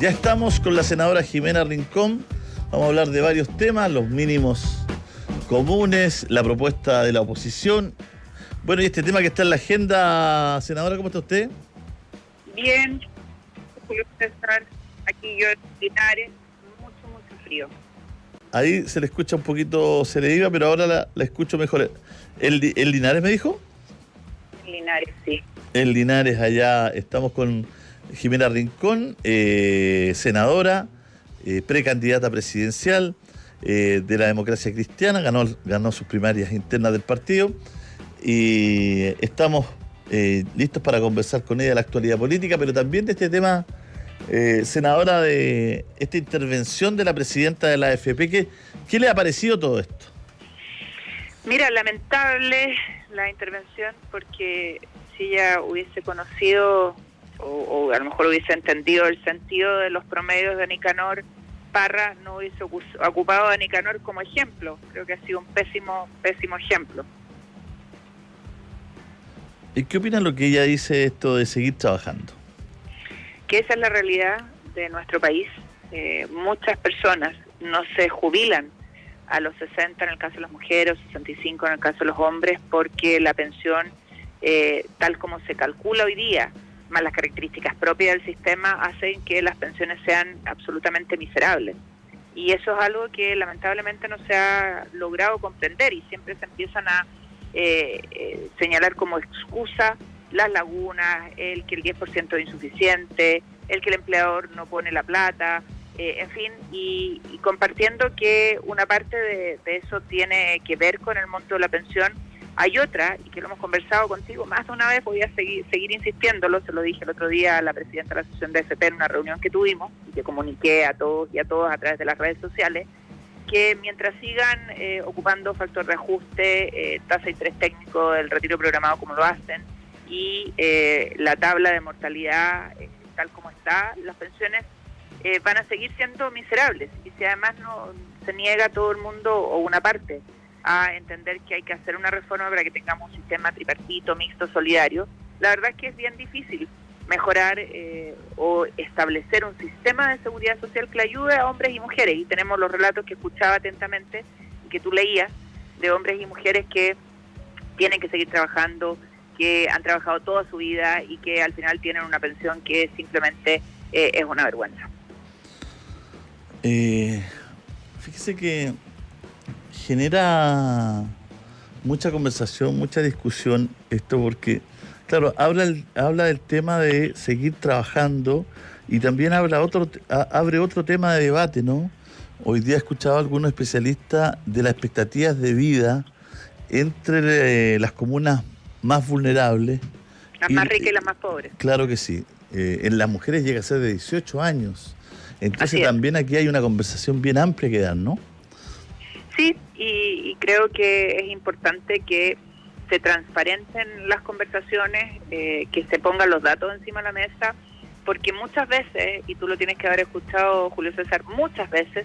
Ya estamos con la senadora Jimena Rincón. Vamos a hablar de varios temas, los mínimos comunes, la propuesta de la oposición. Bueno, y este tema que está en la agenda, senadora, ¿cómo está usted? Bien, César, aquí yo en Linares, mucho, mucho frío. Ahí se le escucha un poquito, se le iba, pero ahora la, la escucho mejor. ¿El, ¿El Linares me dijo? Linares, sí. En Linares, allá estamos con Jimena Rincón, eh, senadora, eh, precandidata presidencial eh, de la democracia cristiana, ganó, ganó sus primarias internas del partido y estamos listos para conversar con ella de la actualidad política, pero también de este tema, senadora, de esta intervención de la presidenta de la AFP. ¿Qué, ¿Qué le ha parecido todo esto? Mira, lamentable la intervención porque si ella hubiese conocido o, a lo mejor hubiese entendido el sentido de los promedios de Nicanor Parra, no hubiese ocupado a Nicanor como ejemplo. Creo que ha sido un pésimo, pésimo ejemplo. ¿Y qué opina lo que ella dice esto de seguir trabajando? Que esa es la realidad de nuestro país. Eh, muchas personas no se jubilan a los 60 en el caso de las mujeres, 65 en el caso de los hombres, porque la pensión, eh, tal como se calcula hoy día, más las características propias del sistema hacen que las pensiones sean absolutamente miserables. Y eso es algo que lamentablemente no se ha logrado comprender y siempre se empiezan a eh, eh, señalar como excusa las lagunas, el que el 10% es insuficiente, el que el empleador no pone la plata, eh, en fin, y, compartiendo que una parte de eso tiene que ver con el monto de la pensión, hay otra, y que lo hemos conversado contigo más de una vez, voy a seguir, seguir insistiéndolo, se lo dije el otro día a la presidenta de la Asociación de FP en una reunión que tuvimos, y que comuniqué a todos y a todos a través de las redes sociales, que mientras sigan eh, ocupando factor de ajuste, eh, tasa y tres técnico del retiro programado como lo hacen, y eh, la tabla de mortalidad tal como está, las pensiones van a seguir siendo miserables. Y si además no se niega todo el mundo o una parte a entender que hay que hacer una reforma para que tengamos un sistema tripartito, mixto, solidario, la verdad es que es bien difícil mejorar eh, o establecer un sistema de seguridad social que ayude a hombres y mujeres. Y tenemos los relatos que escuchaba atentamente y que tú leías de hombres y mujeres que tienen que seguir trabajando, que han trabajado toda su vida y que al final tienen una pensión que simplemente eh, es una vergüenza. Eh, fíjese que genera mucha conversación, mucha discusión esto porque, claro, habla, habla del tema de seguir trabajando y también habla otro, abre otro tema de debate, ¿no? Hoy día he escuchado a algunos especialistas de las expectativas de vida entre eh, las comunas más vulnerables. Las más ricas y las más pobres. Claro que sí. Eh, en las mujeres llega a ser de 18 años. Entonces también aquí hay una conversación bien amplia que dar, ¿no? Sí, y, creo que es importante que se transparenten las conversaciones, eh, que se pongan los datos encima de la mesa, porque muchas veces, y tú lo tienes que haber escuchado, Julio César, muchas veces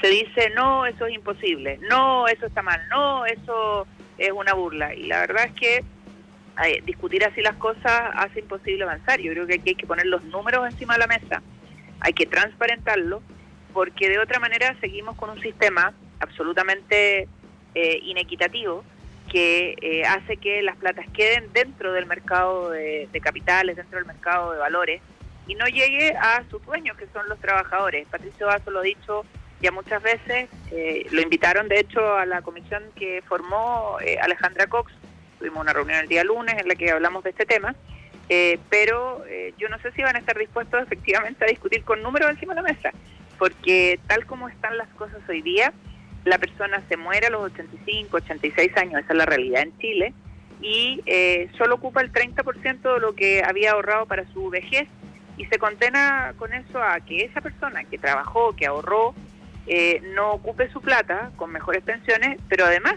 se dice, no, eso es imposible, no, eso está mal, no, eso es una burla. Y la verdad es que eh, discutir así las cosas hace imposible avanzar. Yo creo que aquí hay que poner los números encima de la mesa, hay que transparentarlo, porque de otra manera seguimos con un sistema absolutamente eh, inequitativo que eh, hace que las platas queden dentro del mercado de, capitales, dentro del mercado de valores y no llegue a sus dueños, que son los trabajadores. Patricio Basso lo ha dicho ya muchas veces, eh, lo invitaron de hecho a la comisión que formó Alejandra Cox, tuvimos una reunión el día lunes en la que hablamos de este tema, pero yo no sé si van a estar dispuestos efectivamente a discutir con números encima de la mesa, porque tal como están las cosas hoy día, la persona se muere a los 85, 86 años, esa es la realidad en Chile, y eh, solo ocupa el 30% de lo que había ahorrado para su vejez y se condena con eso a que esa persona que trabajó, que ahorró, eh, no ocupe su plata con mejores pensiones, pero además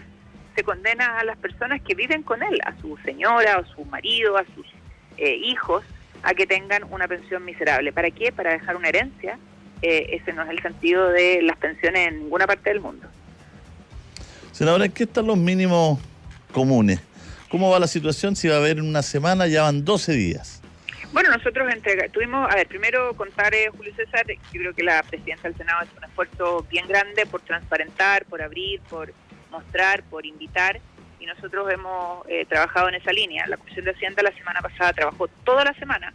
se condena a las personas que viven con él, a su señora, a su marido, a sus eh, hijos, a que tengan una pensión miserable. ¿Para qué? Para dejar una herencia. ese no es el sentido de las pensiones en ninguna parte del mundo. Senadora, ¿en qué están los mínimos comunes? ¿Cómo va la situación? Si va a haber en una semana, ya van 12 días. Bueno, nosotros tuvimos, a ver, primero contar, eh, Julio César, yo creo que la presidencia del Senado es un esfuerzo bien grande por transparentar, por abrir, por mostrar, por invitar, y nosotros hemos eh, trabajado en esa línea. La Comisión de Hacienda la semana pasada trabajó toda la semana,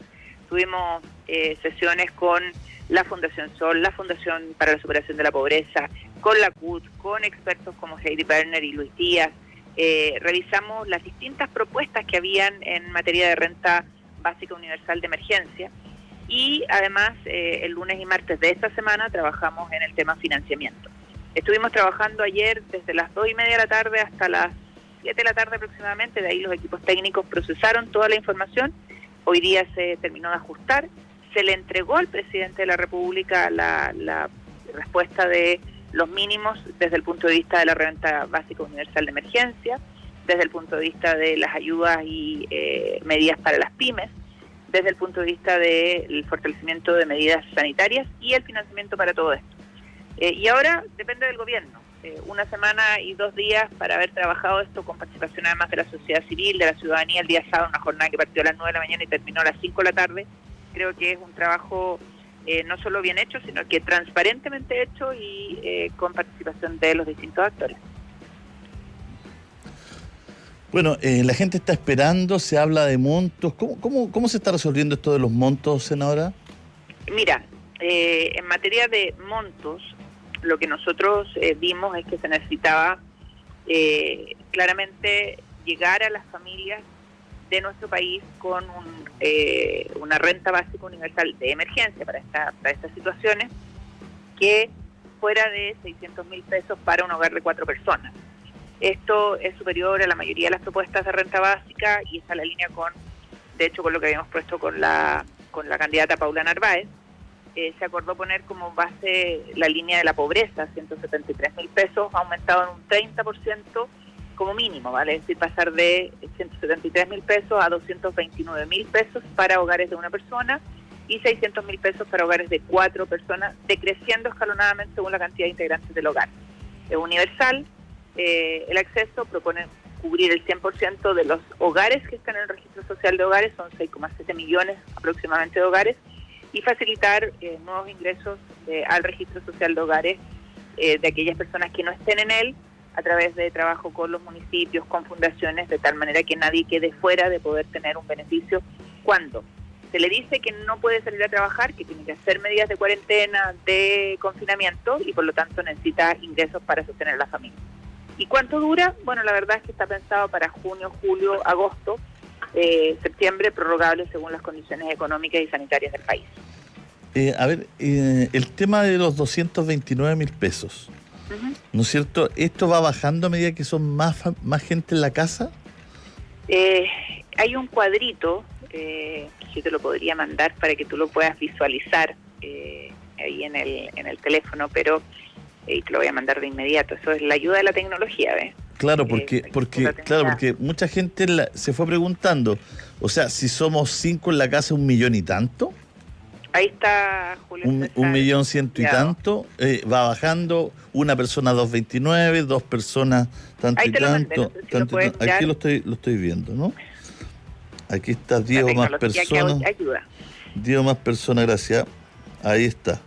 tuvimos eh, sesiones con la Fundación Sol, la Fundación para la Superación de la Pobreza, con la CUT, con expertos como Heidi Berner y Luis Díaz, eh, revisamos las distintas propuestas que habían en materia de renta básica universal de emergencia. Y además eh, el lunes y martes de esta semana trabajamos en el tema financiamiento. Estuvimos trabajando ayer desde las dos y media de la tarde hasta las 7 de la tarde aproximadamente, de ahí los equipos técnicos procesaron toda la información, hoy día se terminó de ajustar, se le entregó al presidente de la República la, la respuesta de los mínimos desde el punto de vista de la renta básica universal de emergencia, desde el punto de vista de las ayudas y eh, medidas para las pymes, desde el punto de vista del fortalecimiento de medidas sanitarias y el financiamiento para todo esto. Eh, y ahora depende del gobierno. Eh, una semana y dos días para haber trabajado esto con participación además de la sociedad civil, de la ciudadanía, el día sábado, una jornada que partió a las 9 de la mañana y terminó a las 5 de la tarde. Creo que es un trabajo eh, no solo bien hecho, sino que transparentemente hecho y eh, con participación de los distintos actores. Bueno, eh, la gente está esperando, se habla de montos. ¿Cómo, cómo, cómo se está resolviendo esto de los montos, senadora? Mira, en materia de montos, lo que nosotros vimos es que se necesitaba claramente llegar a las familias de nuestro país con un, eh, una renta básica universal de emergencia para, esta, para estas situaciones que fuera de 600 mil pesos para un hogar de cuatro personas. Esto es superior a la mayoría de las propuestas de renta básica y está en la línea con, de hecho, con lo que habíamos puesto con la, con la candidata Paula Narváez. Eh, se acordó poner como base la línea de la pobreza, 173 mil pesos, aumentado en un 30% como mínimo, ¿vale? Es decir, pasar de 173 mil pesos a 229 mil pesos para hogares de una persona y 600 mil pesos para hogares de cuatro personas, decreciendo escalonadamente según la cantidad de integrantes del hogar. Es universal, eh, el acceso propone cubrir el 100% de los hogares que están en el registro social de hogares, son 6,7 millones aproximadamente de hogares, y facilitar eh, nuevos ingresos eh, al registro social de hogares de aquellas personas que no estén en él a través de trabajo con los municipios, con fundaciones, de tal manera que nadie quede fuera de poder tener un beneficio cuando se le dice que no puede salir a trabajar, que tiene que hacer medidas de cuarentena, de confinamiento y por lo tanto necesita ingresos para sostener a la familia. ¿Y cuánto dura? Bueno, la verdad es que está pensado para junio, julio, agosto, eh, septiembre, prorrogable según las condiciones económicas y sanitarias del país. Eh, a ver, eh, el tema de los 229 mil pesos. ¿No es cierto? ¿Esto va bajando a medida que son más, más gente en la casa? Eh, hay un cuadrito eh, que yo te lo podría mandar para que tú lo puedas visualizar eh, ahí en el, en el teléfono, pero te lo voy a mandar de inmediato. Eso es la ayuda de la tecnología, ¿ves? Claro, porque, porque, claro, porque mucha gente se fue preguntando, o sea, si somos cinco en la casa, un millón y tanto. Ahí está Julio. Un, millón ciento y tanto, eh, va bajando, una persona 2.29, dos personas tanto y tanto. aquí lo estoy, lo estoy viendo, ¿no? Aquí está Diego más personas. Diego más personas, gracias. Ahí está.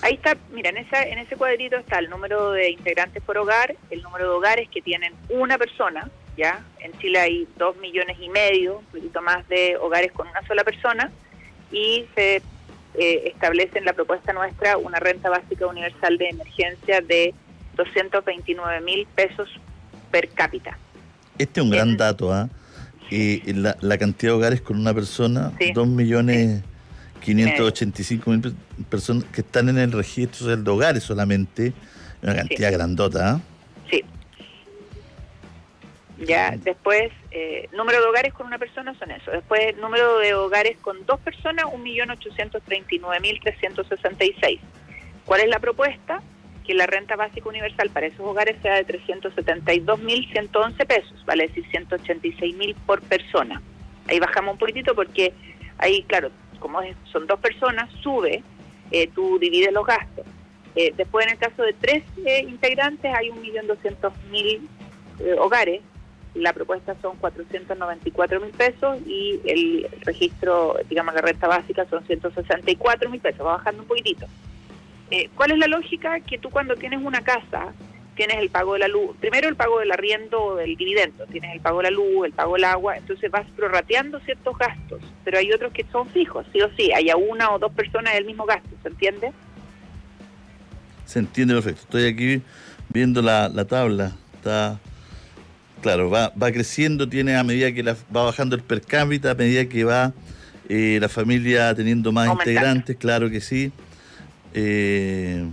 Ahí está, mira, en, esa, en ese cuadrito está el número de integrantes por hogar, el número de hogares que tienen una persona, ¿ya? En Chile hay dos millones y medio, un poquito más de hogares con una sola persona, y se eh, establece en la propuesta nuestra una renta básica universal de emergencia de 229 mil pesos per cápita. Este es un gran dato, ¿ah? Y la, la, cantidad de hogares con una persona, 2 millones 585 mil personas que están en el registro de hogares solamente, una cantidad grandota, ¿ah? Ya, después, eh, número de hogares con una persona son eso. Después, número de hogares con dos personas, 1.839.366. ¿Cuál es la propuesta? Que la renta básica universal para esos hogares sea de 372.111 pesos, vale decir 186.000 por persona. Ahí bajamos un poquitito porque ahí, claro, como son dos personas, sube, eh, tú divides los gastos. Eh, después, en el caso de tres integrantes, hay 1.200.000 hogares la propuesta son 494 mil pesos y el registro, digamos, la renta básica son 164 mil pesos, va bajando un poquitito. Eh, ¿Cuál es la lógica? Que tú cuando tienes una casa, tienes el pago de la luz, primero el pago del arriendo o del dividendo, tienes el pago de la luz, el pago del agua, entonces vas prorrateando ciertos gastos, pero hay otros que son fijos, sí o sí, haya una o dos personas del mismo gasto, ¿se entiende? Se entiende perfecto. Estoy aquí viendo la, la tabla, está claro, va, va creciendo, tiene a medida que va bajando el per cápita, a medida que va eh, la familia teniendo más integrantes, claro que sí. Eh,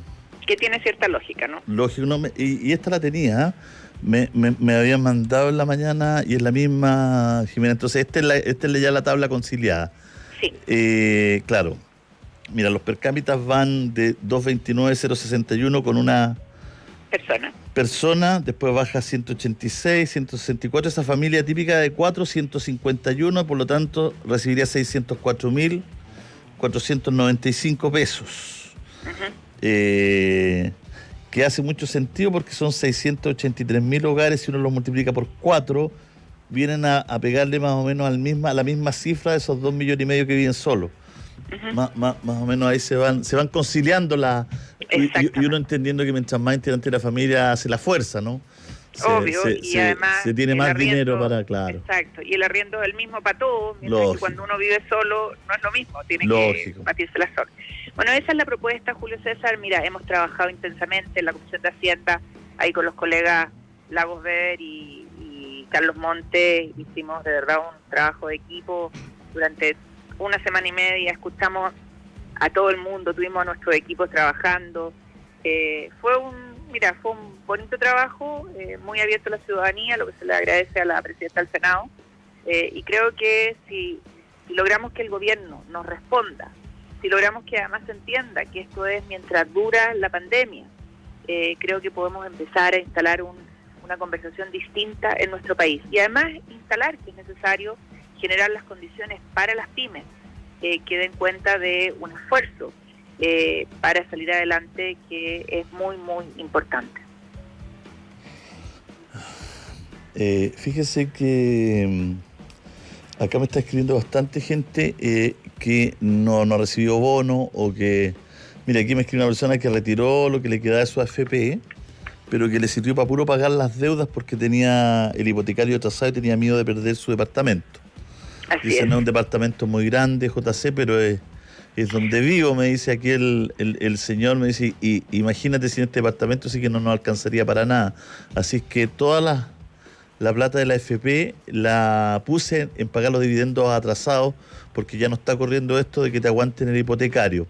que tiene cierta lógica, ¿no? Lógico, no, y, esta la tenía, ¿ah? me, me, habían mandado en la mañana y es la misma, Jimena. Entonces, esta es, la, esta es ya la tabla conciliada. Sí. Eh, claro. Mira, los per cápita van de 229.061 con una persona persona, después baja 186, 164, esa familia típica de 4, 151, por lo tanto recibiría 604.495 pesos. eh, que hace mucho sentido porque son 683.000 hogares, si uno los multiplica por 4, vienen a, pegarle más o menos al misma, a la misma cifra de esos 2 millones y medio que viven solos más, más, o menos ahí se van se van conciliando la y, uno entendiendo que mientras más integrante la familia hace la fuerza, ¿no? Obvio, y además se tiene más dinero para, claro. Exacto, y el arriendo es el mismo para todos, mientras que cuando uno vive solo no es lo mismo, tiene que batirse la sola. Bueno, esa es la propuesta, Julio César. Mira, hemos trabajado intensamente en la Comisión de Hacienda, ahí con los colegas Lagos Ver y, y Carlos Monte, hicimos de verdad un trabajo de equipo durante una semana y media, escuchamos a todo el mundo, tuvimos a nuestros equipos trabajando. Eh, fue un, mira, fue un bonito trabajo, eh, muy abierto a la ciudadanía, lo que se le agradece a la presidenta del Senado. Eh, y creo que si, logramos que el gobierno nos responda, si logramos que además se entienda que esto es mientras dura la pandemia, creo que podemos empezar a instalar una conversación distinta en nuestro país. Y además instalar que es necesario generar las condiciones para las pymes eh, que den cuenta de un esfuerzo eh, para salir adelante que es muy, muy importante. Eh, fíjese que mm, acá me está escribiendo bastante gente eh, que no, no recibió bono o que, mira, aquí me escribe una persona que retiró lo que le quedaba de su AFP, pero que le sirvió para puro pagar las deudas porque tenía el hipotecario atrasado y tenía miedo de perder su departamento. Dice, no es un departamento muy grande, JC, pero es, es donde vivo, me dice aquí el, el, señor, me dice, y imagínate si en este departamento sí que no nos alcanzaría para nada. Así es que toda la, la plata de la FP la puse en pagar los dividendos atrasados, porque ya no está corriendo esto de que te aguanten el hipotecario.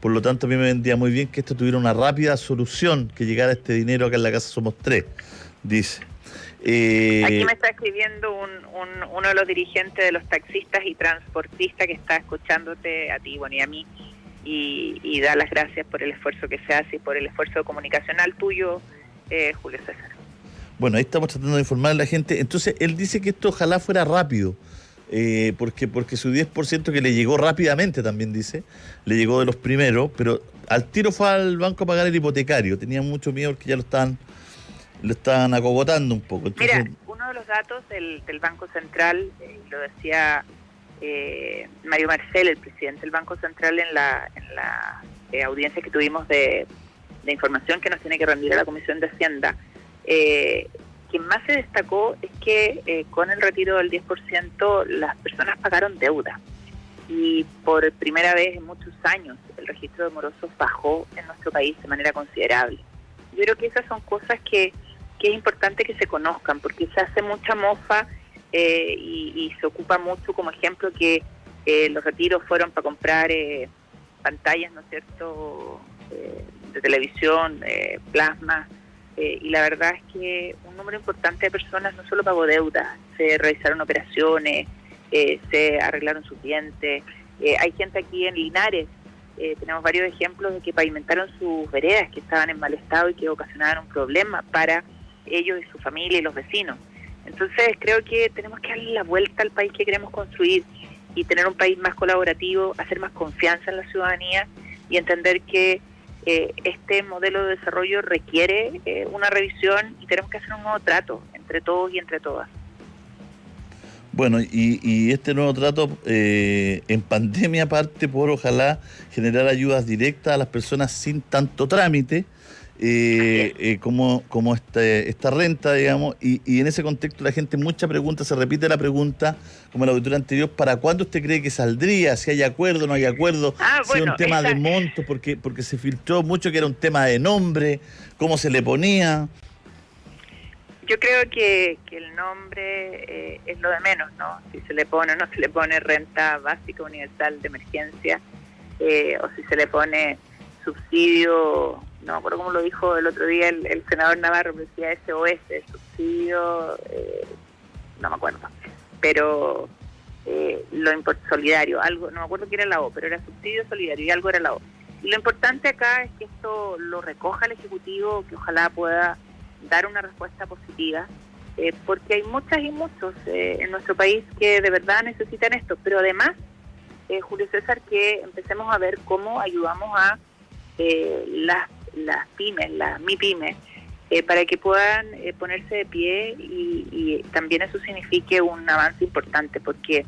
Por lo tanto, a mí me vendría muy bien que esto tuviera una rápida solución, que llegara este dinero acá en la casa somos tres, dice. Eh, Aquí me está escribiendo un, uno de los dirigentes de los taxistas y transportistas que está escuchándote a ti, bueno, y a mí, y, da las gracias por el esfuerzo que se hace y por el esfuerzo comunicacional tuyo, eh, Julio César. Bueno, ahí estamos tratando de informar a la gente. Entonces, él dice que esto ojalá fuera rápido. Eh, porque, porque su 10% que le llegó rápidamente también dice, le llegó de los primeros, pero al tiro fue al banco a pagar el hipotecario, tenía mucho miedo porque ya lo estaban lo están acogotando un poco. Mira, uno de los datos del, Banco Central, eh, lo decía eh, Mario Marcel, el presidente del Banco Central, en la, en la eh, audiencia que tuvimos de, información que nos tiene que rendir a la Comisión de Hacienda, eh, quien más se destacó es que con el retiro del 10% las personas pagaron deuda. Y por primera vez en muchos años el registro de morosos bajó en nuestro país de manera considerable. Yo creo que esas son cosas que que es importante que se conozcan, porque se hace mucha mofa eh, y, se ocupa mucho como ejemplo que eh, los retiros fueron para comprar eh, pantallas, ¿no es cierto?, de televisión, plasma, y la verdad es que un número importante de personas no solo pagó deudas, se realizaron operaciones, se arreglaron sus dientes, hay gente aquí en Linares tenemos varios ejemplos de que pavimentaron sus veredas que estaban en mal estado y que ocasionaron un problema para ellos y su familia y los vecinos. Entonces creo que tenemos que darle la vuelta al país que queremos construir y tener un país más colaborativo, hacer más confianza en la ciudadanía y entender que eh, este modelo de desarrollo requiere eh, una revisión y tenemos que hacer un nuevo trato entre todos y entre todas. Bueno, y, este nuevo trato eh, en pandemia parte por ojalá generar ayudas directas a las personas sin tanto trámite, eh, eh, como, como este, esta renta, digamos, y, en ese contexto la gente mucha pregunta, se repite la pregunta, como la auditoría anterior, ¿para cuándo usted cree que saldría? Si hay acuerdo, no hay acuerdo, ah, si es un tema de montos, porque, porque se filtró mucho que era un tema de nombre, cómo se le ponía. Yo creo que, el nombre eh, es lo de menos, ¿no? Si se le pone o no se le pone renta básica universal de emergencia, eh, o si se le pone subsidio, no me acuerdo cómo lo dijo el otro día el, senador Navarro, decía SOS, subsidio, eh, no me acuerdo, pero lo solidario, algo, no me acuerdo qué era la O, pero era subsidio solidario y algo era la O. Y lo importante acá es que esto lo recoja el Ejecutivo, que ojalá pueda dar una respuesta positiva, eh, porque hay muchas y muchos eh, en nuestro país que de verdad necesitan esto, pero además, eh, Julio César, que empecemos a ver cómo ayudamos a las, las pymes, las MIPYMES, para que puedan ponerse de pie y, y también eso signifique un avance importante, porque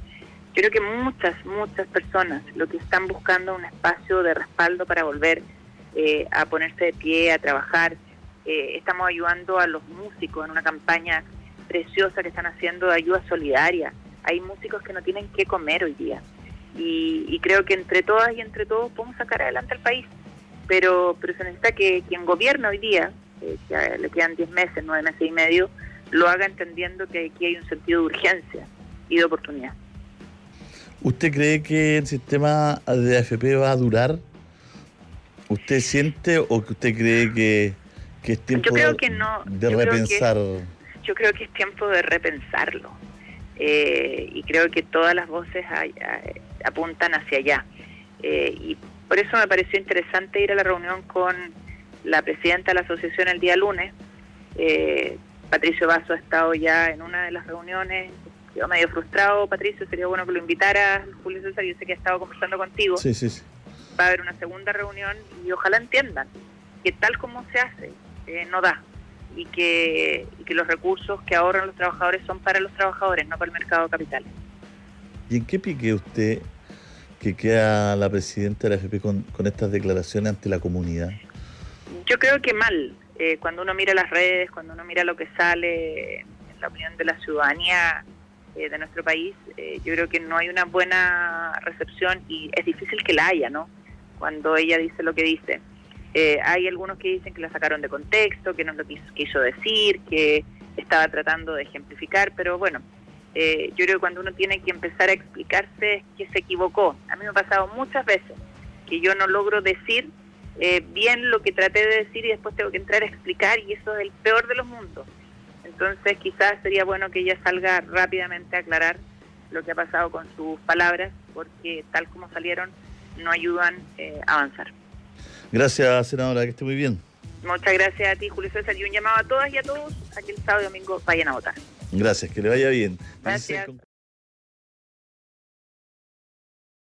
yo creo que muchas, muchas personas lo que están buscando es un espacio de respaldo para volver a ponerse de pie, a trabajar, eh, estamos ayudando a los músicos en una campaña preciosa que están haciendo de ayuda solidaria. Hay músicos que no tienen qué comer hoy día. Y, creo que entre todas y entre todos podemos sacar adelante al país. Pero, pero se necesita que quien gobierna hoy día, eh, que le quedan 10 meses, 9 meses y medio, lo haga entendiendo que aquí hay un sentido de urgencia y de oportunidad. ¿Usted cree que el sistema de AFP va a durar? ¿Usted siente o que usted cree que es tiempo yo creo que no, de repensar. yo creo que es tiempo de repensarlo. Eh, y creo que todas las voces apuntan hacia allá. Eh, y por eso me pareció interesante ir a la reunión con la presidenta de la asociación el día lunes. Eh, Patricio Vaso ha estado ya en una de las reuniones. Yo medio frustrado, Patricio, sería bueno que lo invitara, Julio César, yo sé que ha estado conversando contigo. Sí, sí, sí. Va a haber una segunda reunión y ojalá entiendan que tal como se hace eh, no da y que, que los recursos que ahorran los trabajadores son para los trabajadores, no para el mercado de capitales. ¿Y en qué pique usted que queda la presidenta de la FP con, estas declaraciones ante la comunidad? Yo creo que mal. Eh, cuando uno mira las redes, cuando uno mira lo que sale en la opinión de la ciudadanía eh, de nuestro país, yo creo que no hay una buena recepción y es difícil que la haya, ¿no? Cuando ella dice lo que dice. Eh, hay algunos que dicen que la sacaron de contexto, que no lo quiso, quiso decir, que estaba tratando de ejemplificar, pero bueno, eh, yo creo que cuando uno tiene que empezar a explicarse es que se equivocó. A mí me ha pasado muchas veces que yo no logro decir eh, bien lo que traté de decir y después tengo que entrar a explicar y eso es el peor de los mundos. Entonces quizás sería bueno que ella salga rápidamente a aclarar lo que ha pasado con sus palabras, porque tal como salieron no ayudan a avanzar. Gracias, senadora, que esté muy bien. Muchas gracias a ti, Julio César, y un llamado a todas y a todos a que el sábado y domingo vayan a votar. Gracias, que le vaya bien. Gracias.